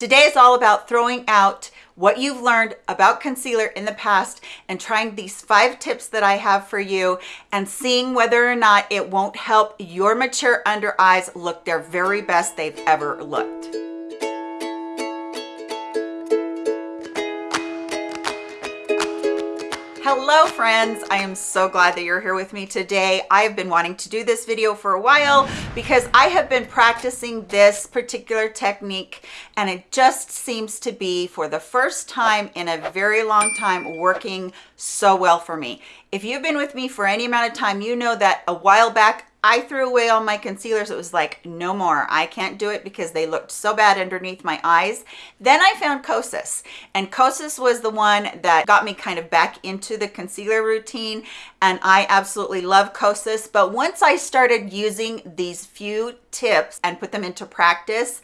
Today is all about throwing out what you've learned about concealer in the past and trying these five tips that I have for you and seeing whether or not it won't help your mature under eyes look their very best they've ever looked. Hello friends, I am so glad that you're here with me today. I've been wanting to do this video for a while because I have been practicing this particular technique and it just seems to be for the first time in a very long time working so well for me. If you've been with me for any amount of time, you know that a while back I threw away all my concealers. It was like, no more. I can't do it because they looked so bad underneath my eyes. Then I found Kosas and Kosas was the one that got me kind of back into the concealer routine. And I absolutely love Kosas. But once I started using these few tips and put them into practice,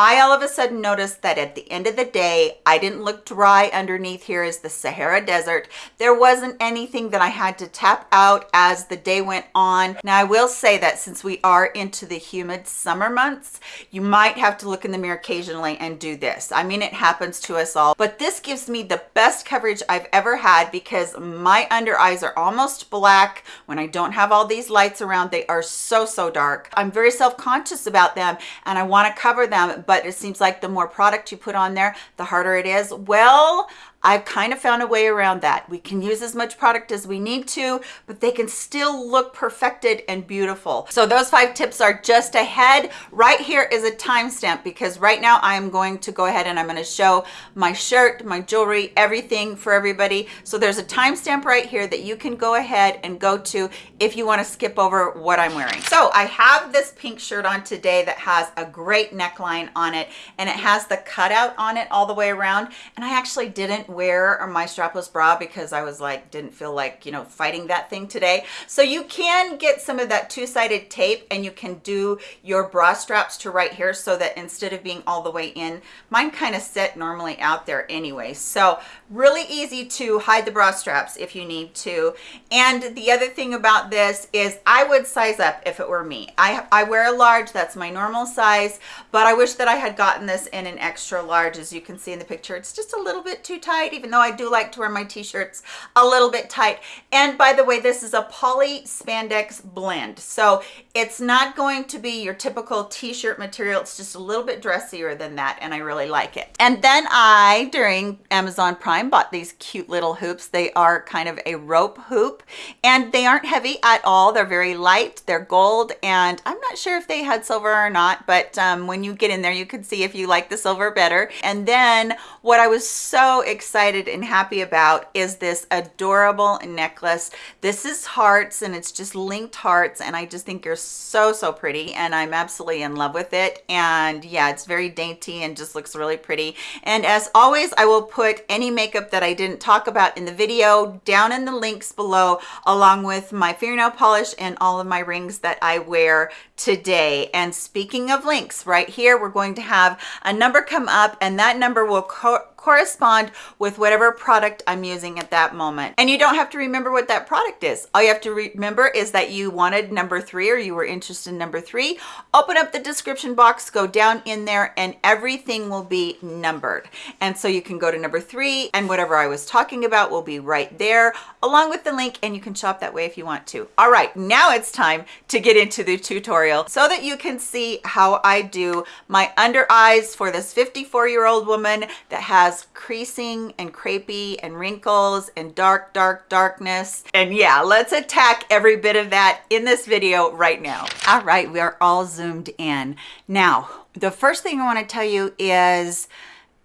I all of a sudden noticed that at the end of the day, I didn't look dry underneath here as the Sahara Desert. There wasn't anything that I had to tap out as the day went on. Now, I will say that since we are into the humid summer months, you might have to look in the mirror occasionally and do this. I mean, it happens to us all, but this gives me the best coverage I've ever had because my under eyes are almost black when I don't have all these lights around. They are so, so dark. I'm very self-conscious about them and I want to cover them but it seems like the more product you put on there, the harder it is. Well, I've kind of found a way around that. We can use as much product as we need to, but they can still look perfected and beautiful. So those five tips are just ahead. Right here is a timestamp because right now I'm going to go ahead and I'm going to show my shirt, my jewelry, everything for everybody. So there's a timestamp right here that you can go ahead and go to if you want to skip over what I'm wearing. So I have this pink shirt on today that has a great neckline on it and it has the cutout on it all the way around. And I actually didn't wear my strapless bra because I was like, didn't feel like, you know, fighting that thing today. So you can get some of that two-sided tape and you can do your bra straps to right here so that instead of being all the way in, mine kind of sit normally out there anyway. So really easy to hide the bra straps if you need to. And the other thing about this is I would size up if it were me. I, I wear a large, that's my normal size, but I wish that I had gotten this in an extra large. As you can see in the picture, it's just a little bit too tight tight, even though I do like to wear my t-shirts a little bit tight. And by the way, this is a poly spandex blend. So it's not going to be your typical t-shirt material. It's just a little bit dressier than that. And I really like it. And then I, during Amazon Prime, bought these cute little hoops. They are kind of a rope hoop and they aren't heavy at all. They're very light. They're gold. And I'm not sure if they had silver or not, but um, when you get in there, you can see if you like the silver better. And then what I was so excited excited and happy about is this adorable necklace. This is hearts and it's just linked hearts and I just think you're so, so pretty and I'm absolutely in love with it. And yeah, it's very dainty and just looks really pretty. And as always, I will put any makeup that I didn't talk about in the video down in the links below along with my fingernail polish and all of my rings that I wear today. And speaking of links, right here, we're going to have a number come up and that number will correspond with whatever product I'm using at that moment. And you don't have to remember what that product is. All you have to remember is that you wanted number three or you were interested in number three. Open up the description box, go down in there and everything will be numbered. And so you can go to number three and whatever I was talking about will be right there along with the link and you can shop that way if you want to. All right, now it's time to get into the tutorial so that you can see how I do my under eyes for this 54 year old woman that has creasing and crepey and wrinkles and dark, dark, darkness. And yeah, let's attack every bit of that in this video right now. All right, we are all zoomed in. Now, the first thing I wanna tell you is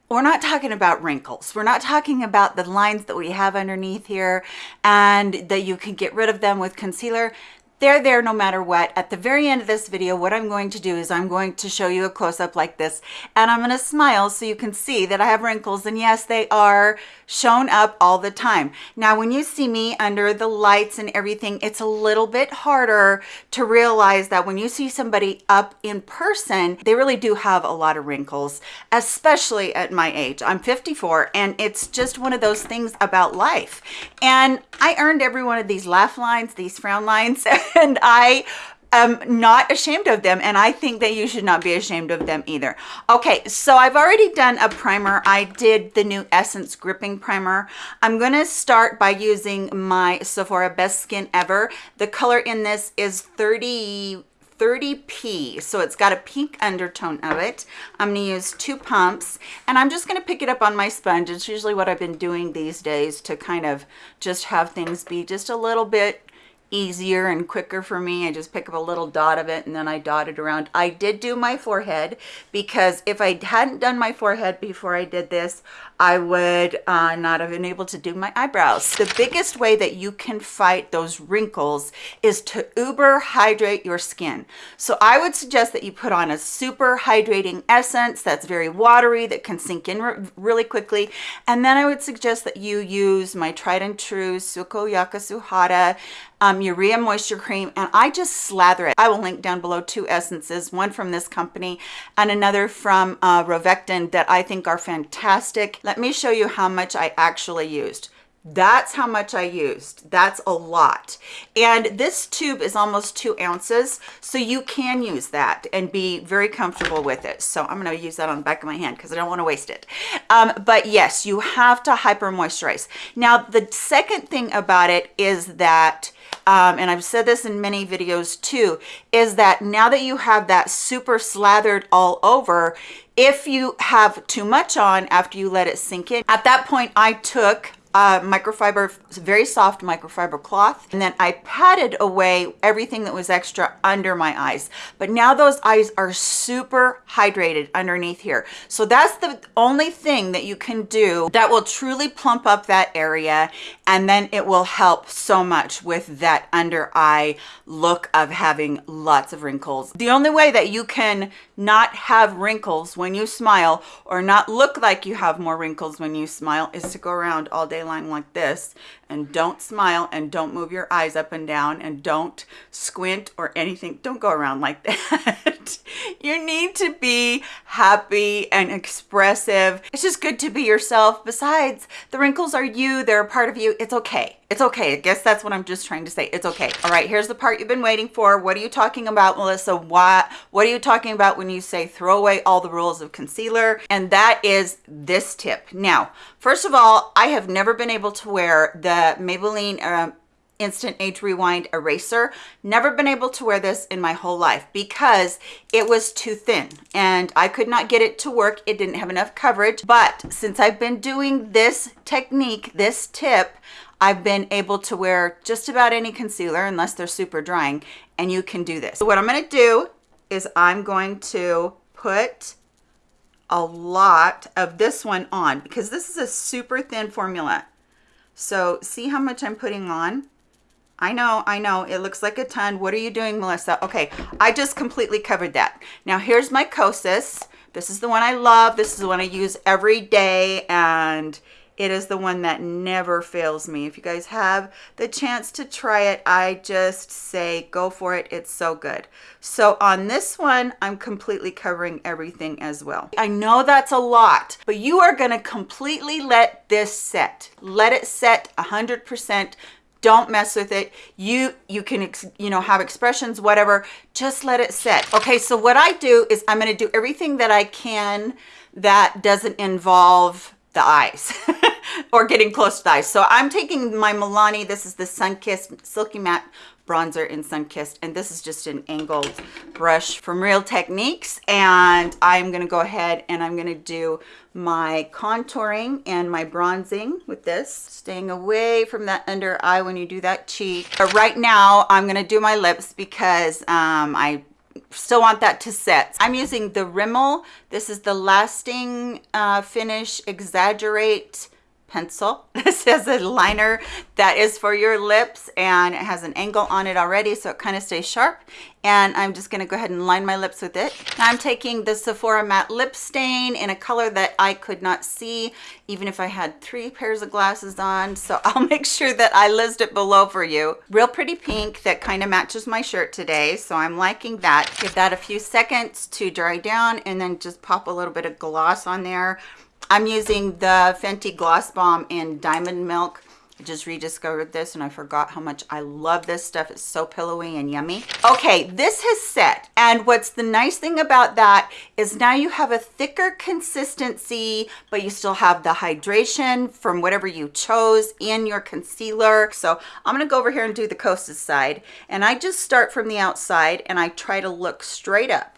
we're not talking about wrinkles. We're not talking about the lines that we have underneath here and that you can get rid of them with concealer they're there no matter what. At the very end of this video, what I'm going to do is I'm going to show you a close-up like this, and I'm gonna smile so you can see that I have wrinkles, and yes, they are shown up all the time. Now, when you see me under the lights and everything, it's a little bit harder to realize that when you see somebody up in person, they really do have a lot of wrinkles, especially at my age. I'm 54, and it's just one of those things about life. And I earned every one of these laugh lines, these frown lines, and I am not ashamed of them and I think that you should not be ashamed of them either. Okay, so I've already done a primer. I did the new Essence Gripping Primer. I'm gonna start by using my Sephora Best Skin Ever. The color in this is 30 30p so it's got a pink undertone of it i'm going to use two pumps and i'm just going to pick it up on my sponge it's usually what i've been doing these days to kind of just have things be just a little bit easier and quicker for me. I just pick up a little dot of it and then I dot it around. I did do my forehead because if I hadn't done my forehead before I did this, I would uh, not have been able to do my eyebrows. The biggest way that you can fight those wrinkles is to uber hydrate your skin. So I would suggest that you put on a super hydrating essence that's very watery, that can sink in re really quickly. And then I would suggest that you use my tried and true Sukoyaka Suhada um, urea moisture cream and I just slather it. I will link down below two essences, one from this company and another from uh, Rovectin that I think are fantastic. Let me show you how much I actually used that's how much I used. That's a lot. And this tube is almost two ounces, so you can use that and be very comfortable with it. So I'm gonna use that on the back of my hand because I don't wanna waste it. Um, but yes, you have to hyper moisturize. Now, the second thing about it is that um, and I've said this in many videos too, is that now that you have that super slathered all over, if you have too much on after you let it sink in, at that point I took uh, microfiber, very soft microfiber cloth. And then I patted away everything that was extra under my eyes. But now those eyes are super hydrated underneath here. So that's the only thing that you can do that will truly plump up that area. And then it will help so much with that under eye look of having lots of wrinkles. The only way that you can not have wrinkles when you smile or not look like you have more wrinkles when you smile is to go around all day long like this and don't smile and don't move your eyes up and down and don't squint or anything. Don't go around like that. you need to be happy and expressive. It's just good to be yourself. Besides, the wrinkles are you, they're a part of you. It's okay. It's okay. I guess that's what I'm just trying to say. It's okay. All right, here's the part you've been waiting for. What are you talking about, Melissa? What, what are you talking about when you say throw away all the rules of concealer? And that is this tip. Now, first of all, I have never been able to wear the Maybelline uh, Instant Age Rewind Eraser. Never been able to wear this in my whole life because it was too thin and I could not get it to work. It didn't have enough coverage. But since I've been doing this technique, this tip, I've been able to wear just about any concealer unless they're super drying and you can do this. So what I'm going to do is I'm going to put a lot of this one on because this is a super thin formula so see how much I'm putting on? I know, I know, it looks like a ton. What are you doing, Melissa? Okay, I just completely covered that. Now here's my Kosas. This is the one I love. This is the one I use every day and it is the one that never fails me. If you guys have the chance to try it, I just say go for it. It's so good. So on this one, I'm completely covering everything as well. I know that's a lot, but you are gonna completely let this set. Let it set 100% don't mess with it you you can you know have expressions whatever just let it set okay so what i do is i'm going to do everything that i can that doesn't involve the eyes or getting close to the eyes. So I'm taking my Milani, this is the Sunkissed Silky Matte bronzer in Sunkissed, and this is just an angled brush from Real Techniques. And I'm gonna go ahead and I'm gonna do my contouring and my bronzing with this, staying away from that under eye when you do that cheek. But right now, I'm gonna do my lips because um, I still want that to set. I'm using the Rimmel. This is the Lasting uh, Finish Exaggerate pencil. This is a liner that is for your lips and it has an angle on it already so it kind of stays sharp. And I'm just gonna go ahead and line my lips with it. Now I'm taking the Sephora Matte Lip Stain in a color that I could not see even if I had three pairs of glasses on. So I'll make sure that I list it below for you. Real pretty pink that kind of matches my shirt today. So I'm liking that. Give that a few seconds to dry down and then just pop a little bit of gloss on there I'm using the Fenty Gloss Bomb in Diamond Milk. I just rediscovered this and I forgot how much I love this stuff. It's so pillowy and yummy. Okay, this has set. And what's the nice thing about that is now you have a thicker consistency, but you still have the hydration from whatever you chose in your concealer. So I'm gonna go over here and do the Kosas side. And I just start from the outside and I try to look straight up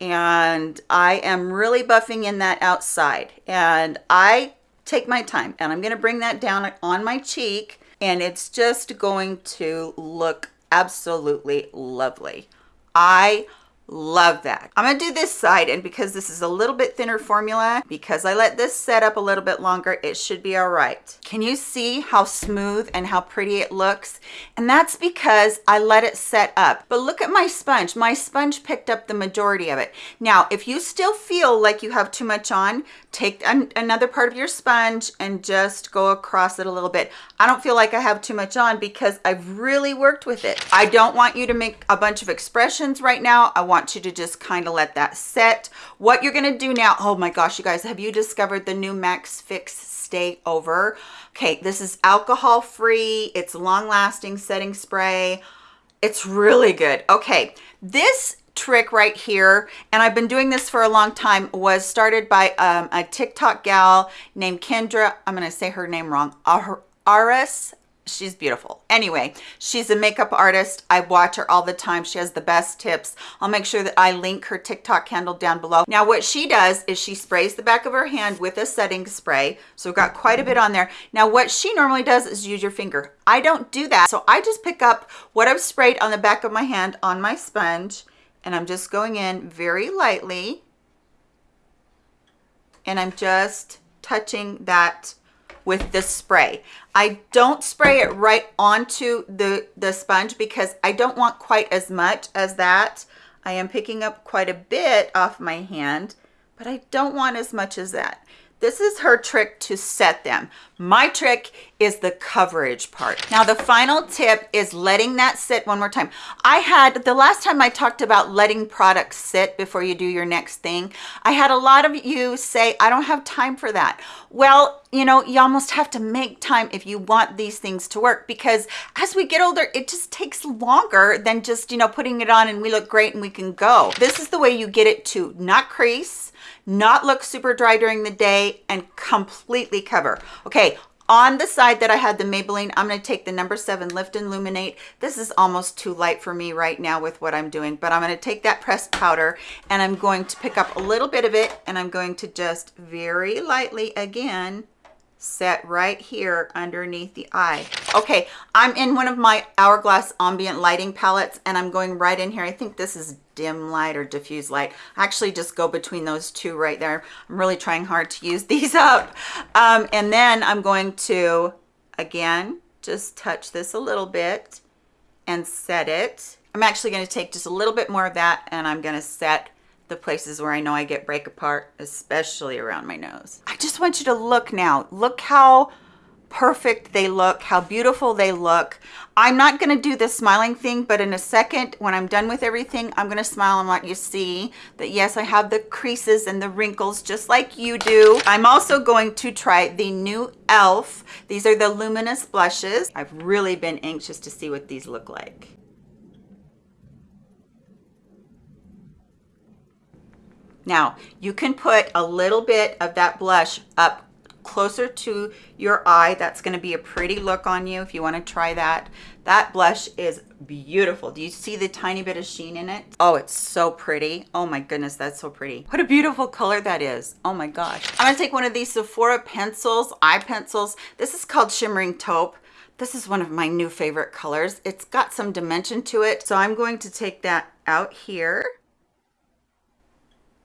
and I am really buffing in that outside and I take my time and I'm going to bring that down on my cheek and it's just going to look absolutely lovely. I Love that. I'm gonna do this side and because this is a little bit thinner formula, because I let this set up a little bit longer, it should be all right. Can you see how smooth and how pretty it looks? And that's because I let it set up. But look at my sponge. My sponge picked up the majority of it. Now, if you still feel like you have too much on, take an another part of your sponge and just go across it a little bit. I don't feel like I have too much on because I've really worked with it. I don't want you to make a bunch of expressions right now. I want want you to just kind of let that set. What you're gonna do now, oh my gosh, you guys, have you discovered the new MAC Fix Stay Over? Okay, this is alcohol free. It's long lasting setting spray. It's really good. Okay, this trick right here and I've been doing this for a long time was started by um, a TikTok gal named Kendra I'm gonna say her name wrong Aris she's beautiful. Anyway she's a makeup artist. I watch her all the time. She has the best tips. I'll make sure that i link her tiktok handle down below. Now what she does is she sprays the back of her hand with a setting spray. So we've got quite a bit on there. Now what she normally does is use your finger. I don't do that. So i just pick up what i've sprayed on the back of my hand on my sponge and i'm just going in very lightly and i'm just touching that with this spray. I don't spray it right onto the, the sponge because I don't want quite as much as that. I am picking up quite a bit off my hand, but I don't want as much as that. This is her trick to set them. My trick is the coverage part. Now the final tip is letting that sit one more time. I had, the last time I talked about letting products sit before you do your next thing, I had a lot of you say, I don't have time for that. Well, you know, you almost have to make time if you want these things to work because as we get older, it just takes longer than just, you know, putting it on and we look great and we can go. This is the way you get it to not crease, not look super dry during the day and completely cover okay on the side that I had the Maybelline, I'm going to take the number seven Lift and Illuminate. This is almost too light for me right now with what I'm doing, but I'm going to take that pressed powder and I'm going to pick up a little bit of it and I'm going to just very lightly again set right here underneath the eye. Okay, I'm in one of my Hourglass ambient lighting palettes and I'm going right in here. I think this is dim light or diffuse light. I actually just go between those two right there. I'm really trying hard to use these up. Um, and then I'm going to, again, just touch this a little bit and set it. I'm actually going to take just a little bit more of that and I'm going to set the places where I know I get break apart, especially around my nose. I just want you to look now. Look how perfect they look, how beautiful they look. I'm not gonna do the smiling thing, but in a second, when I'm done with everything, I'm gonna smile and let you see that yes, I have the creases and the wrinkles just like you do. I'm also going to try the new e.l.f. These are the luminous blushes. I've really been anxious to see what these look like. Now, you can put a little bit of that blush up closer to your eye. That's going to be a pretty look on you if you want to try that. That blush is beautiful. Do you see the tiny bit of sheen in it? Oh, it's so pretty. Oh my goodness, that's so pretty. What a beautiful color that is. Oh my gosh. I'm going to take one of these Sephora pencils, eye pencils. This is called Shimmering Taupe. This is one of my new favorite colors. It's got some dimension to it. So I'm going to take that out here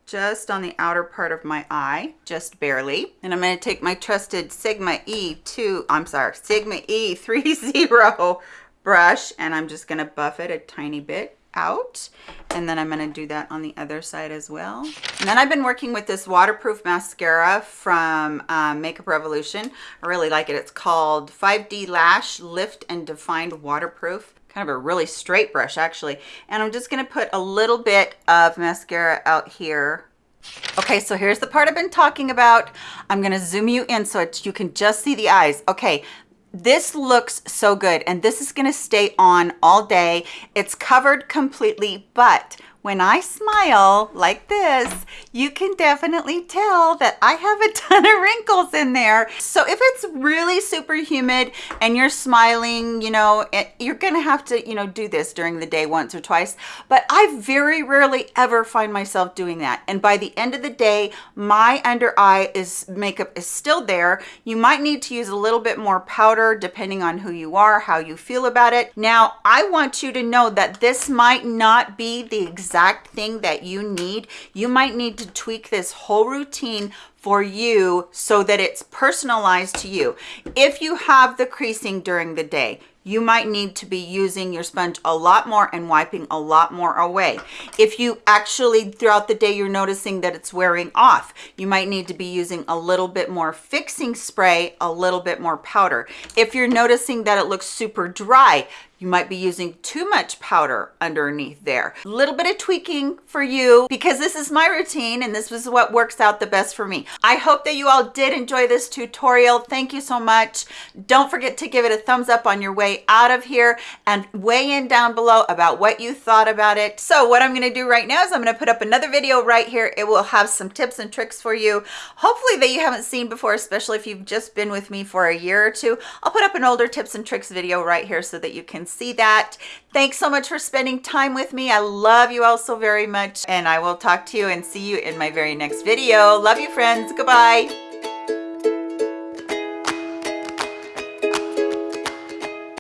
just on the outer part of my eye, just barely. And I'm going to take my trusted Sigma E2, I'm sorry, Sigma E30 brush, and I'm just going to buff it a tiny bit out and then I'm going to do that on the other side as well and then I've been working with this waterproof mascara from um, Makeup Revolution I really like it it's called 5D Lash Lift and Defined Waterproof kind of a really straight brush actually. And I'm just gonna put a little bit of mascara out here. Okay, so here's the part I've been talking about. I'm gonna zoom you in so you can just see the eyes. Okay, this looks so good and this is going to stay on all day. It's covered completely, but when I smile like this, you can definitely tell that I have a ton of wrinkles in there. So if it's really super humid and you're smiling, you know, eh, you're gonna have to, you know, do this during the day once or twice. But I very rarely ever find myself doing that. And by the end of the day, my under eye is makeup is still there. You might need to use a little bit more powder depending on who you are, how you feel about it. Now, I want you to know that this might not be the exact exact thing that you need, you might need to tweak this whole routine for you so that it's personalized to you. If you have the creasing during the day, you might need to be using your sponge a lot more and wiping a lot more away. If you actually throughout the day you're noticing that it's wearing off, you might need to be using a little bit more fixing spray, a little bit more powder. If you're noticing that it looks super dry, you might be using too much powder underneath there. A little bit of tweaking for you because this is my routine and this is what works out the best for me. I hope that you all did enjoy this tutorial. Thank you so much. Don't forget to give it a thumbs up on your way out of here and weigh in down below about what you thought about it. So what I'm gonna do right now is I'm gonna put up another video right here. It will have some tips and tricks for you, hopefully that you haven't seen before, especially if you've just been with me for a year or two. I'll put up an older tips and tricks video right here so that you can see that. Thanks so much for spending time with me. I love you all so very much and I will talk to you and see you in my very next video. Love you friends. Goodbye.